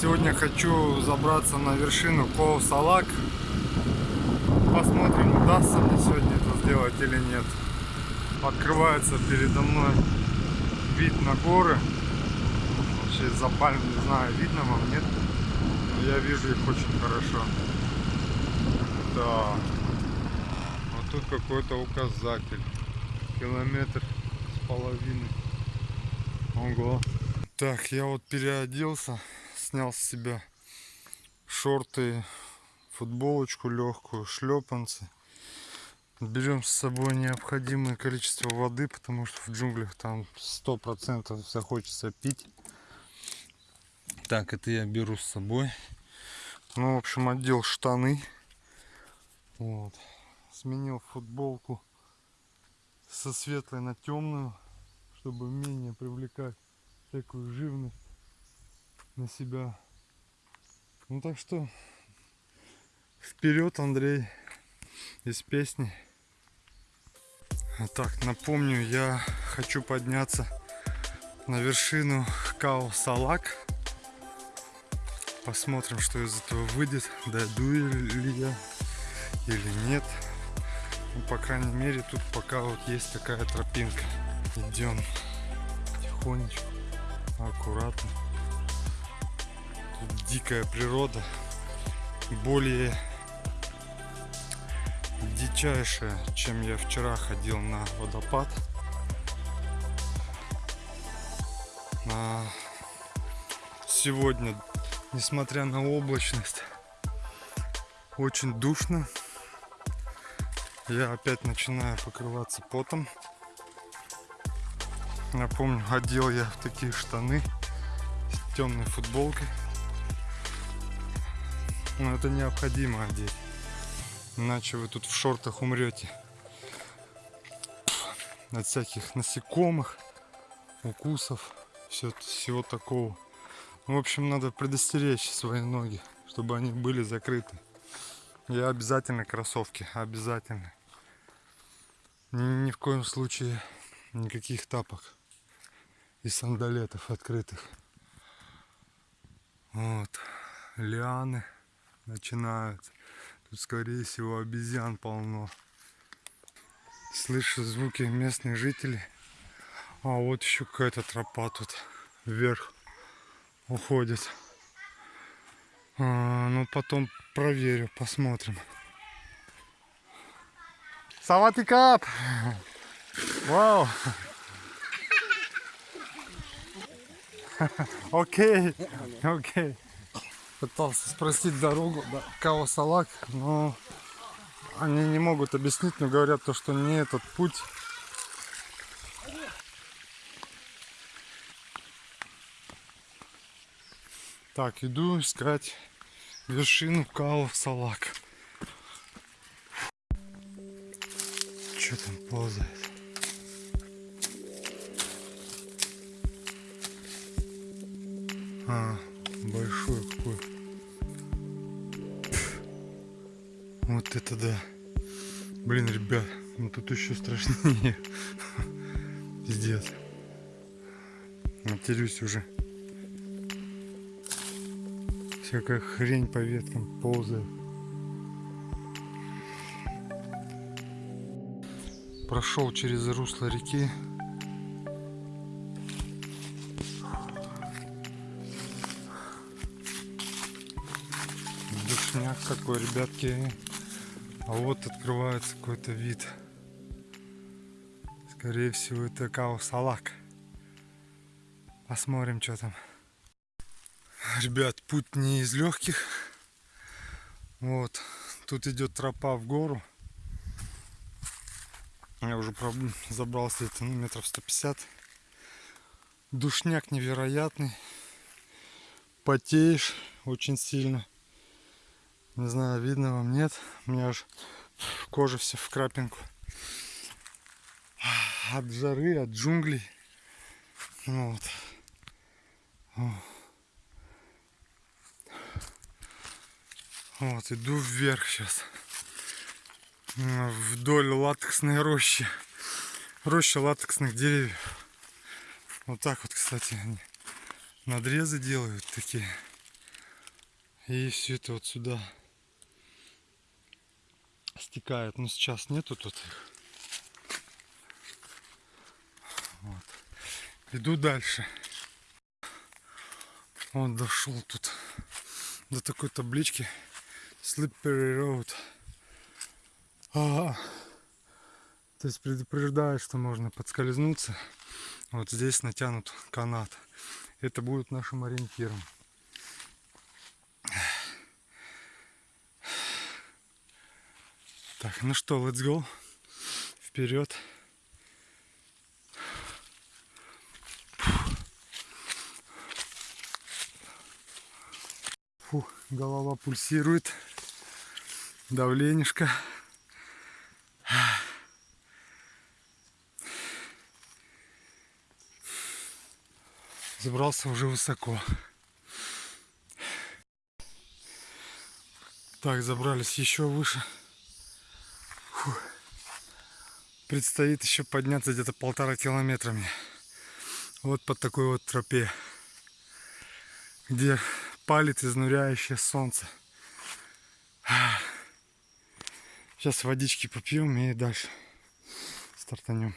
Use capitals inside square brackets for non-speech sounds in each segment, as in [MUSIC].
Сегодня хочу забраться на вершину Коусалак. Посмотрим, удастся мне сегодня это сделать или нет. Открывается передо мной вид на горы. Вообще из-за пальм не знаю, видно вам, нет? Но я вижу их очень хорошо. Да. Вот тут какой-то указатель. Километр с половиной. Ого. Так, я вот переоделся, снял с себя шорты, футболочку легкую, шлепанцы. Берем с собой необходимое количество воды, потому что в джунглях там сто процентов захочется пить. Так, это я беру с собой. Ну, в общем, одел штаны. Вот. Сменил футболку со светлой на темную, чтобы менее привлекать всякую живность на себя. Ну так что вперед, Андрей, из песни. Так, напомню, я хочу подняться на вершину Као Салак. Посмотрим, что из этого выйдет, дойду ли я или нет. Ну, по крайней мере, тут пока вот есть такая тропинка. Идем тихонечко аккуратно. Дикая природа, более дичайшая, чем я вчера ходил на водопад. А сегодня, несмотря на облачность, очень душно. Я опять начинаю покрываться потом. Напомню, одел я в такие штаны с темной футболкой. Но это необходимо одеть. Иначе вы тут в шортах умрете. От всяких насекомых, укусов, все, всего такого. В общем, надо предостеречь свои ноги, чтобы они были закрыты. И обязательно кроссовки, обязательно. Ни, ни в коем случае никаких тапок и сандалетов открытых. Вот. Лианы начинаются. Тут, скорее всего, обезьян полно. Слышу звуки местных жителей. А вот еще какая-то тропа тут вверх уходит. А, ну, потом проверю, посмотрим. Саватикап! Вау! [LAUGHS] Окей, окей. Пытался спросить дорогу до Кавасалак, но они не могут объяснить, но говорят то, что не этот путь. Так, иду искать вершину Као-Салак. Что там ползает? А, большой какой. Вот это да. Блин, ребят, ну тут еще страшнее. [LAUGHS] Пиздец. Матерюсь уже. Всякая хрень по веткам ползает. Прошел через русло реки. Какой, ребятки. А вот открывается какой-то вид. Скорее всего, это Каусалак. Посмотрим, что там. Ребят, путь не из легких. Вот. Тут идет тропа в гору. Я уже забрался это ну, метров 150. Душняк невероятный. Потеешь очень сильно. Не знаю, видно вам, нет. У меня аж кожа вся в крапинку. От жары, от джунглей. Вот. Вот, иду вверх сейчас. Вдоль латексной рощи. Роща латексных деревьев. Вот так вот, кстати, они надрезы делают такие. И все это вот сюда стекает. Но сейчас нету тут их. Вот. Иду дальше. Он дошел тут до такой таблички Slippery Road. А, то есть предупреждает, что можно подскользнуться. Вот здесь натянут канат. Это будет нашим ориентиром. Так, ну что, let's go. Вперед. Фу, голова пульсирует. Давленишко. Забрался уже высоко. Так, забрались еще выше. Фу. Предстоит еще подняться где-то полтора километра мне. Вот под такой вот тропе, где палит изнуряющее солнце. Сейчас водички попьем и дальше стартанем.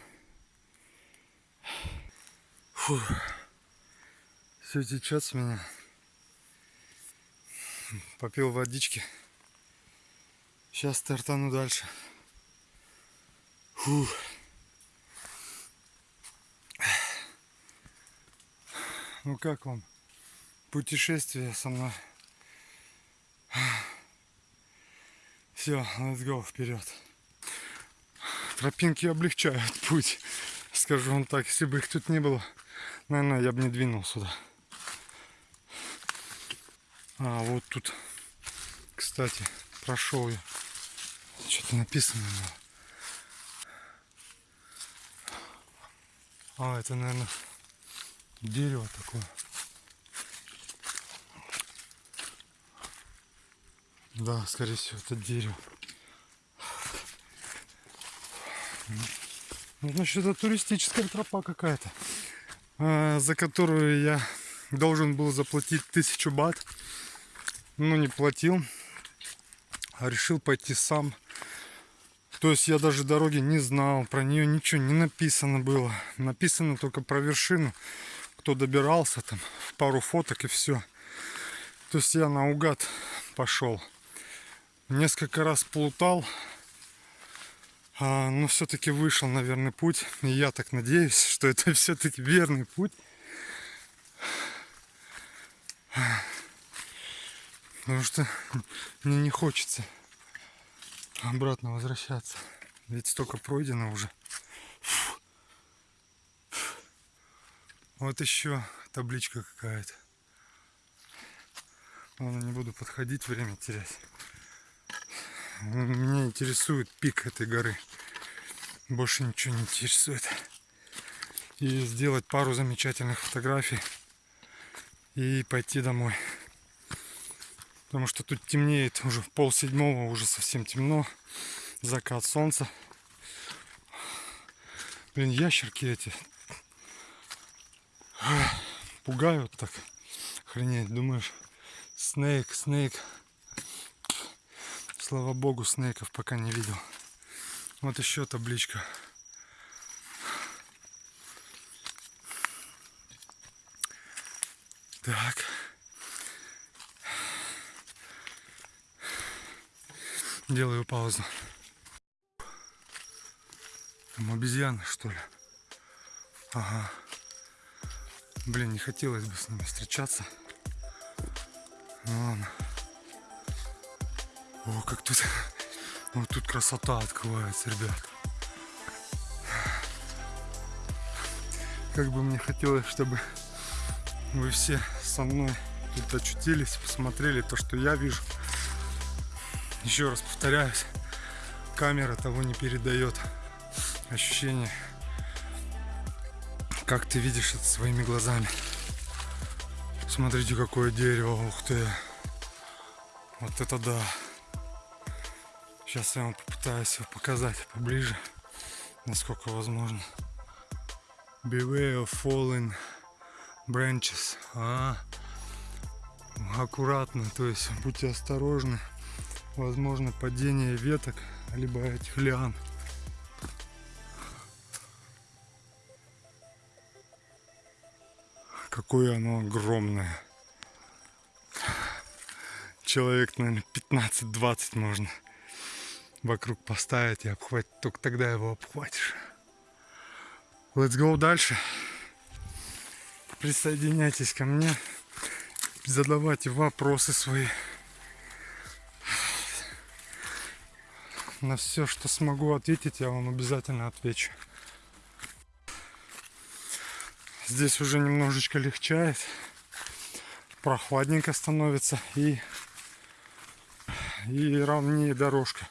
Фу. Все течет с меня. Попил водички. Сейчас стартану дальше. Фу. Ну как вам? Путешествие со мной. Все, let's go вперед. Тропинки облегчают путь. Скажу вам так, если бы их тут не было, наверное, я бы не двинул сюда. А, вот тут, кстати, прошел я. Что-то написано было. А, это, наверное, дерево такое. Да, скорее всего, это дерево. Ну, значит, это туристическая тропа какая-то, а, за которую я должен был заплатить тысячу бат ну не платил, а решил пойти сам. То есть я даже дороги не знал, про нее ничего не написано было. Написано только про вершину, кто добирался, там пару фоток и все. То есть я наугад пошел. Несколько раз плутал, а, но все-таки вышел на верный путь. И я так надеюсь, что это [LAUGHS] все-таки верный путь. Потому что мне не хочется обратно возвращаться. Ведь столько пройдено уже. Вот еще табличка какая-то. Ладно, не буду подходить, время терять. Меня интересует пик этой горы. Больше ничего не интересует. И сделать пару замечательных фотографий. И пойти домой. Потому что тут темнеет уже в пол седьмого, уже совсем темно. Закат солнца. Блин, ящерки эти пугают так. Охренеть, думаешь, снейк, снейк. Слава богу, снейков пока не видел. Вот еще табличка. Так. Делаю паузу. Там обезьяны, что ли? Ага. Блин, не хотелось бы с ними встречаться. Ну ладно. О, как тут... Вот тут красота открывается, ребят. Как бы мне хотелось, чтобы вы все со мной тут очутились, посмотрели то, что я вижу. Еще раз повторяюсь, камера того не передает ощущение, как ты видишь это своими глазами. Смотрите, какое дерево, ух ты. Вот это да. Сейчас я вам попытаюсь его показать поближе, насколько возможно. Beware of falling branches. А, аккуратно, то есть будьте осторожны. Возможно падение веток, либо этих лиан. Какое оно огромное. Человек, наверное, 15-20 можно вокруг поставить и обхватить. Только тогда его обхватишь. Let's go дальше. Присоединяйтесь ко мне. Задавайте вопросы свои. На все, что смогу ответить, я вам обязательно отвечу. Здесь уже немножечко легчает. Прохладненько становится и, и ровнее дорожка.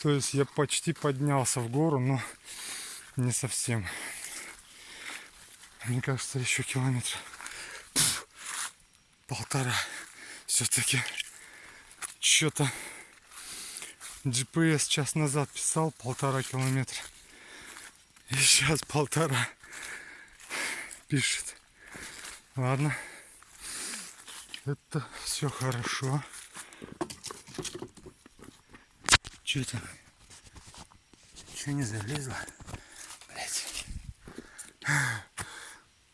То есть я почти поднялся в гору, но не совсем. Мне кажется, еще километр полтора. Все-таки что-то GPS час назад писал полтора километра. И сейчас полтора пишет. Ладно. Это все хорошо. Че это? Че не залезла? Блять.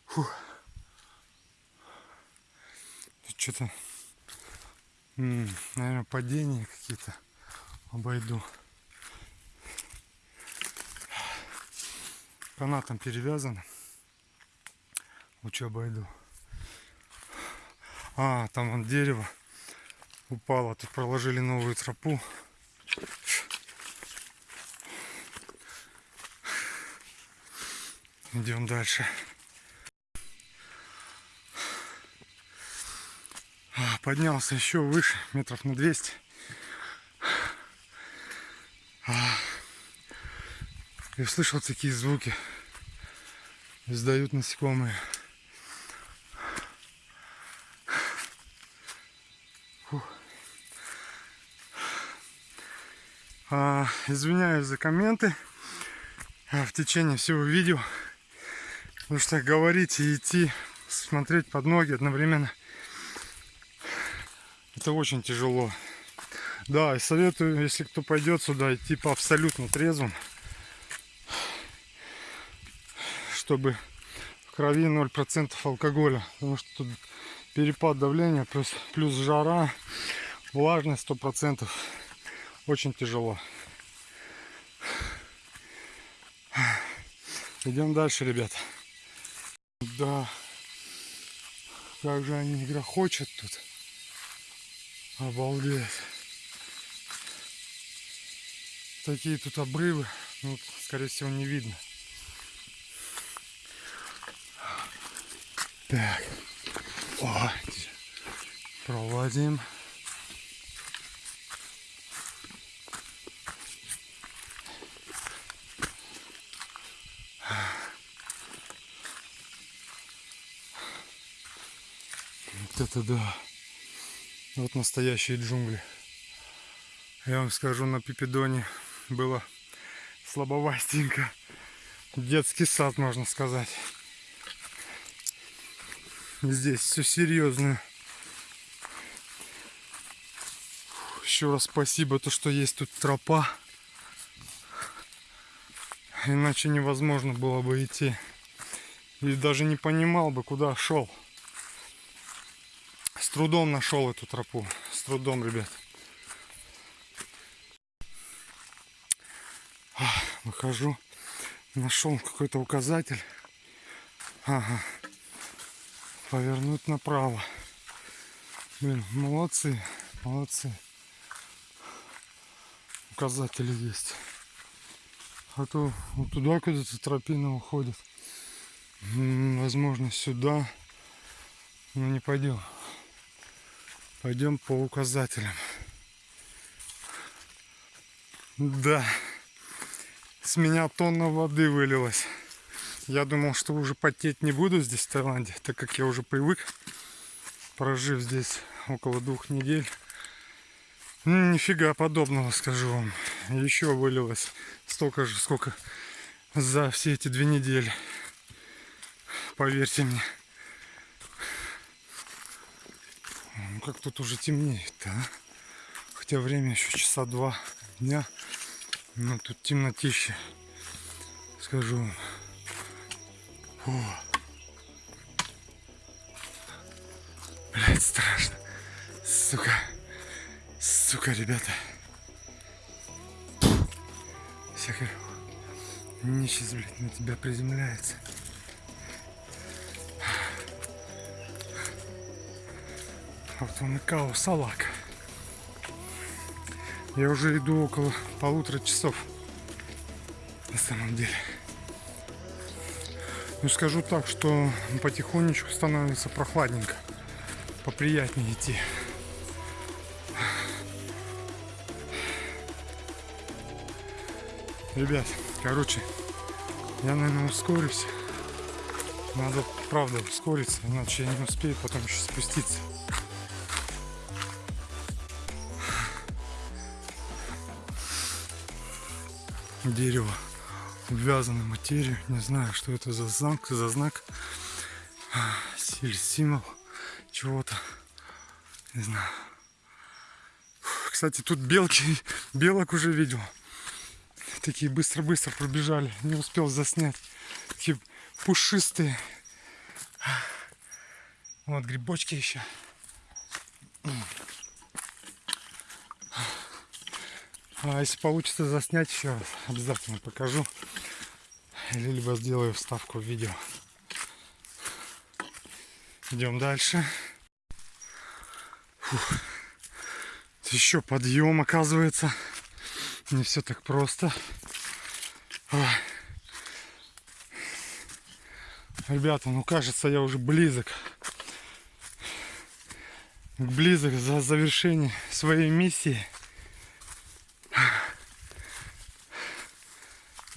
Фух. Что-то, наверное, падения какие-то обойду. Канатом перевязан. Лучше обойду. А, там вон дерево упало. Тут проложили новую тропу. Идем дальше. А, поднялся еще выше, метров на 200. Я слышал такие звуки. Издают насекомые. А, извиняюсь за комменты а, в течение всего видео. Потому что говорить и идти, смотреть под ноги одновременно, это очень тяжело. Да, и советую, если кто пойдет сюда, идти по абсолютно трезвым. чтобы в крови 0% алкоголя. Потому что тут перепад давления, плюс, плюс жара, влажность 100%. Очень тяжело. Идем дальше, ребят. Да. Как же они грохочут тут. Обалдеть. Такие тут обрывы. Ну, скорее всего, не видно. Так. О, проводим. Вот это да. Вот настоящие джунгли. Я вам скажу, на Пипедоне было слабовастенько. Детский сад, можно сказать. Здесь все серьезно. Еще раз спасибо, то что есть тут тропа. Иначе невозможно было бы идти. И даже не понимал бы, куда шел. С трудом нашел эту тропу. С трудом, ребят. Выхожу. Нашел какой-то указатель. Ага повернуть направо. Блин, молодцы, молодцы. Указатели есть. А то вот туда куда-то тропина уходит. Возможно, сюда. Но не пойдем. Пойдем по указателям. Да. С меня тонна воды вылилась. Я думал, что уже потеть не буду здесь, в Таиланде, так как я уже привык, прожив здесь около двух недель. Ну, нифига подобного, скажу вам. Еще вылилось столько же, сколько за все эти две недели. Поверьте мне. Ну как тут уже темнеет, а? Хотя время еще часа два дня. Но тут темнотище. Скажу вам. Фу. Блять, страшно. Сука. Сука, ребята. Всякая нечисть, блядь, на тебя приземляется. Вот он и Као Салак. Я уже иду около полутора часов. На самом деле. Ну скажу так, что потихонечку становится прохладненько. Поприятнее идти. Ребят, короче, я, наверное, ускорюсь. Надо, правда, ускориться, иначе я не успею потом еще спуститься. Дерево обвязано материю. Не знаю, что это за знак, за знак. Или символ чего-то. Не знаю. Кстати, тут белки, [LAUGHS] белок уже видел. Такие быстро-быстро пробежали. Не успел заснять. Такие пушистые. Вот грибочки еще. А если получится заснять еще раз, обязательно покажу. Или либо сделаю вставку в видео. Идем дальше. Фух. Еще подъем оказывается. Не все так просто. Ой. Ребята, ну кажется, я уже близок. Близок за завершение своей миссии.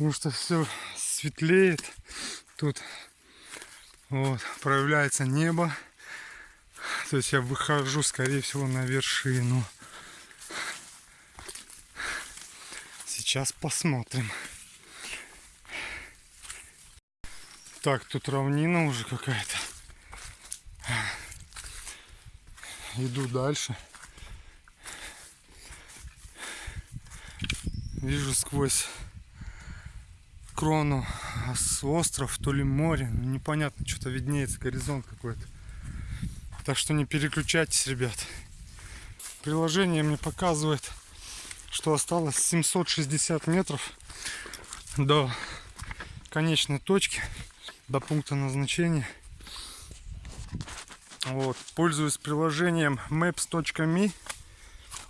Потому что все светлеет. Тут вот, проявляется небо. То есть я выхожу, скорее всего, на вершину. Сейчас посмотрим. Так, тут равнина уже какая-то. Иду дальше. Вижу сквозь крону с остров, то ли море. Ну, непонятно, что-то виднеется, горизонт какой-то. Так что не переключайтесь, ребят. Приложение мне показывает, что осталось 760 метров до конечной точки, до пункта назначения. Вот. Пользуюсь приложением maps.me.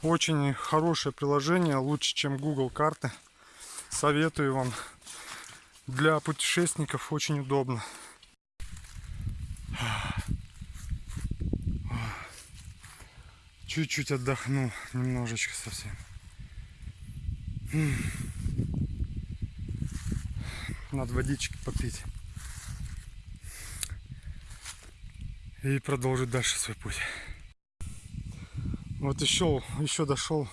Очень хорошее приложение, лучше, чем Google карты. Советую вам для путешественников очень удобно. Чуть-чуть отдохну, немножечко совсем. Надо водички попить. И продолжить дальше свой путь. Вот еще, еще дошел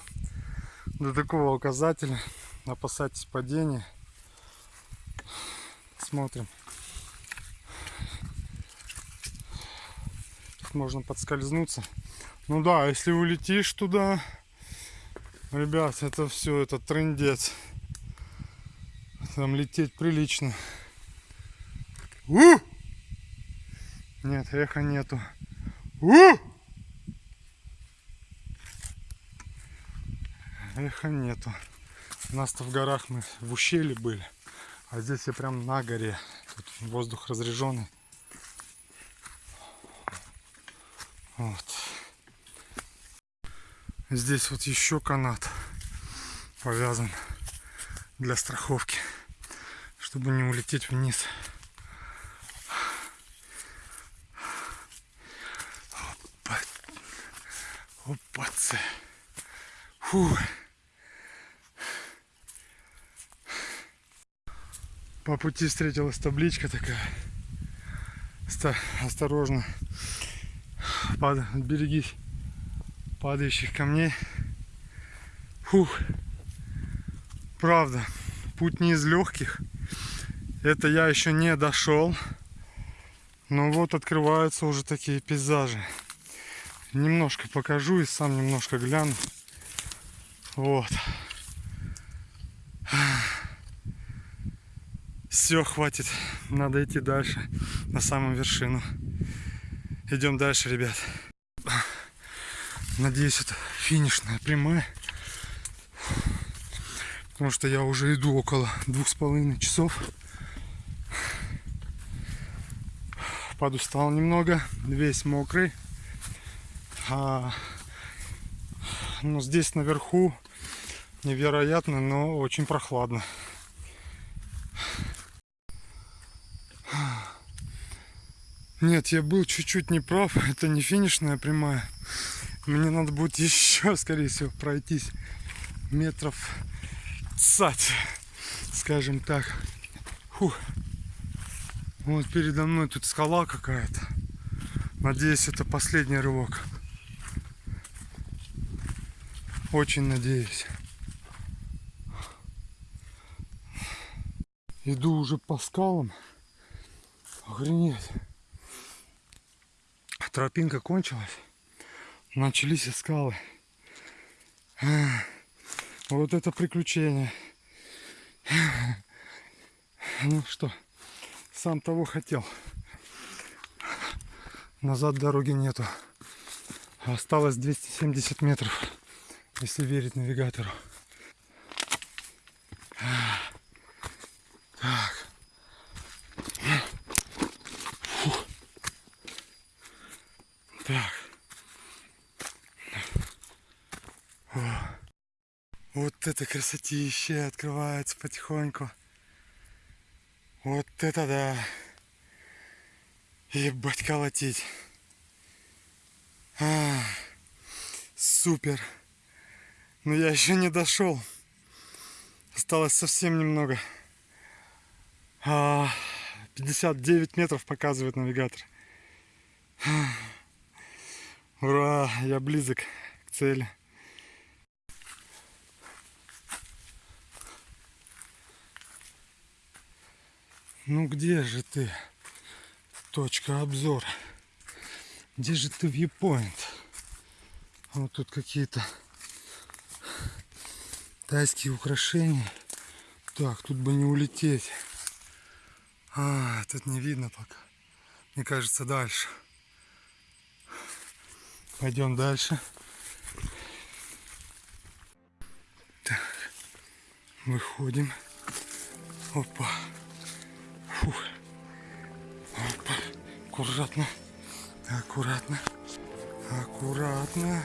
до такого указателя. Опасайтесь падения смотрим. Тут можно подскользнуться. Ну да, если улетишь туда, ребят, это все, это трендец. Там лететь прилично. У! Нет, эха нету. У! Эха нету. У нас-то в горах мы в ущелье были. А здесь я прям на горе. Тут воздух разреженный. Вот. Здесь вот еще канат повязан для страховки, чтобы не улететь вниз. Опа. Опа-цы. Фух. По пути встретилась табличка такая. Осторожно. Пад... Берегись падающих камней. Фух. Правда, путь не из легких. Это я еще не дошел. Но вот открываются уже такие пейзажи. немножко покажу и сам немножко гляну. Вот. Все, хватит. Надо идти дальше, на самую вершину. Идем дальше, ребят. Надеюсь, это финишная прямая. Потому что я уже иду около двух с половиной часов. Подустал немного, весь мокрый. А, но здесь наверху невероятно, но очень прохладно. Нет, я был чуть-чуть неправ. [LAUGHS] Это не финишная прямая. Мне надо будет еще, [LAUGHS] скорее всего, пройтись метров цать, скажем так. Фух. Вот передо мной тут скала какая-то. Надеюсь, это последний рывок. Очень надеюсь. Иду уже по скалам. Охренеть. Тропинка кончилась. Начались скалы. Вот это приключение. Ну что, сам того хотел. Назад дороги нету. Осталось 270 метров, если верить навигатору. Так. Фух. Так. О. Вот это красотища открывается потихоньку. Вот это да. Ебать колотить. А, супер. Но я еще не дошел. Осталось совсем немного. А, 59 метров показывает навигатор. Ура, я близок к цели. Ну где же ты? Точка обзора. Где же ты viewpoint? Вот тут какие-то тайские украшения. Так, тут бы не улететь. А, тут не видно пока. Мне кажется, дальше. Пойдем дальше. Так, выходим. Опа. Фух. Опа. Аккуратно. Аккуратно. Аккуратно.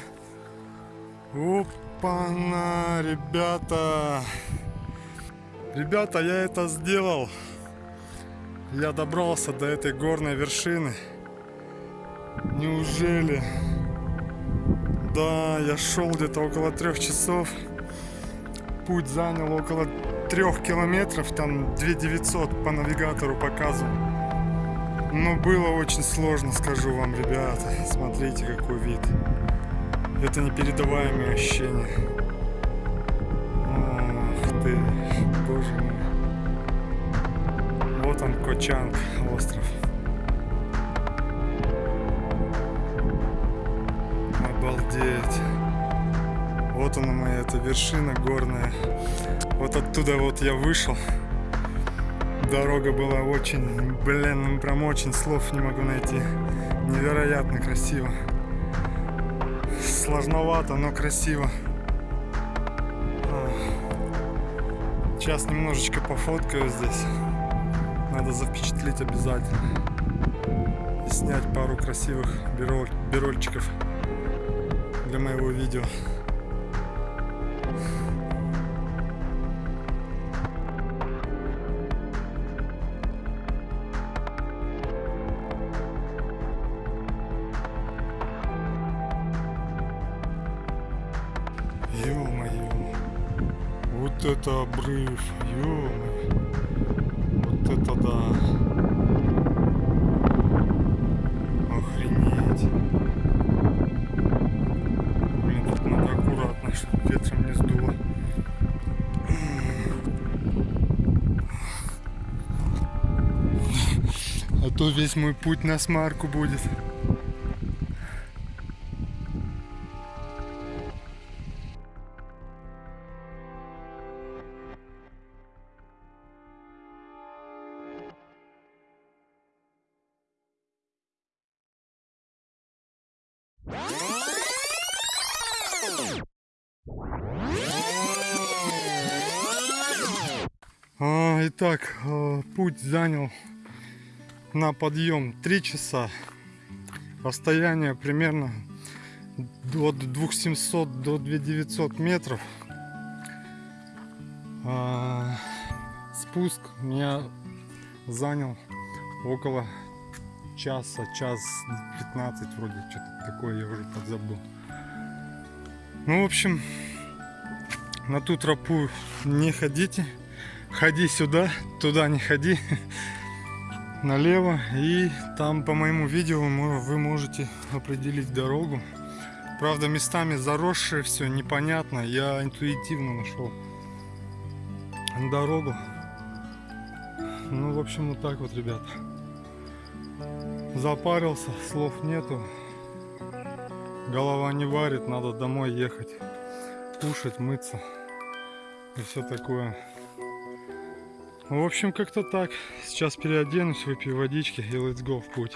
Опа-на, ребята. Ребята, я это сделал. Я добрался до этой горной вершины. Неужели? Да, я шел где-то около трех часов. Путь занял около трех километров, там 2900 по навигатору показывал. Но было очень сложно, скажу вам, ребята. Смотрите, какой вид. Это непередаваемые ощущения. Ох ты, боже мой. Вот он, Кочанг, остров. Обалдеть. Вот она моя эта вершина горная. Вот оттуда вот я вышел. Дорога была очень, блин, ну прям очень слов не могу найти. Невероятно красиво. Сложновато, но красиво. Сейчас немножечко пофоткаю здесь. Надо запечатлеть обязательно. И снять пару красивых бироль, для моего видео. Обрыв. ё Вот это да. Охренеть. Блин, тут надо аккуратно, чтобы ветром не сдуло. А то весь мой путь на смарку будет. На подъем 3 часа. Расстояние примерно от 2700 до 2900 метров. А, спуск меня занял около часа, час 15 вроде, что-то такое, я уже подзабыл. Ну, в общем, на ту тропу не ходите. Ходи сюда, туда не ходи. [LAUGHS] Налево. И там по моему видео вы можете определить дорогу. Правда, местами заросшее все, непонятно. Я интуитивно нашел дорогу. Ну, в общем, вот так вот, ребята. Запарился, слов нету. Голова не варит, надо домой ехать. Кушать, мыться. И все такое. В общем, как-то так. Сейчас переоденусь, выпью водички и let's go в путь.